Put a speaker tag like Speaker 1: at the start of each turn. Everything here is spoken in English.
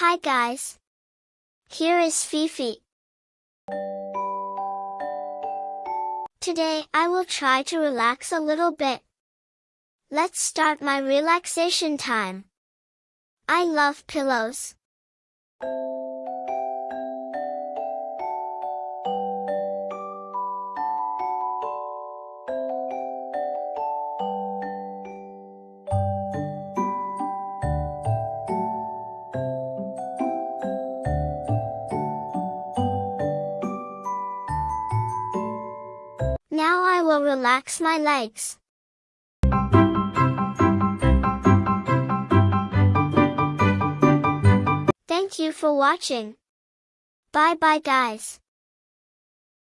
Speaker 1: Hi guys. Here is Fifi. Today I will try to relax a little bit. Let's start my relaxation time. I love pillows. Now I will relax my legs. Thank you for watching. Bye bye guys.